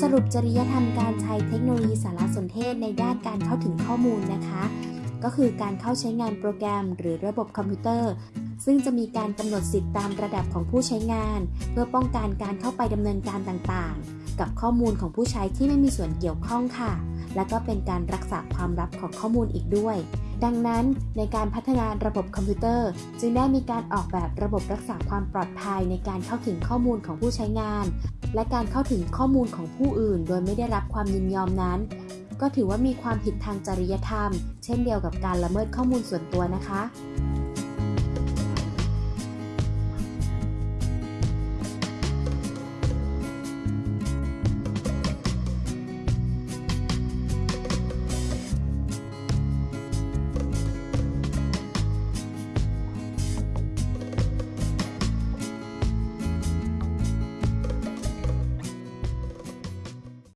สรุปจริยธรรมการใช้เทคโนโลยีสารสนเทศในด้านการเข้าถึงข้อมูลนะคะ ก็คือการเข้าใช้งานโปรแกรม หรือระบบคอมพิวเตอร์ ซึ่งจะมีการกำหนดสิทธิตามระดับของผู้ใช้งาน เพื่อป้องกันการเข้าไปดำเนินการต่างๆ กับข้อมูลของผู้ใช้ที่ไม่มีส่วนเกี่ยวข้องค่ะ และก็เป็นการรักษาความลับของข้อมูลอีกด้วย ดังนั้นในการพัฒนาระบบคอมพิวเตอร์ จึงได้มีการออกแบบระบบรักษาความปลอดภัยในการเข้าถึงข้อมูลของผู้ใช้งาน และการเข้าถึงข้อมูลของผู้อื่น โดยไม่ได้รับความยินยอมนั้น ก็ถือว่ามีความผิดทางจริยธรรม เช่นเดียวกับการละเมิดข้อมูลส่วนตัวนะคะ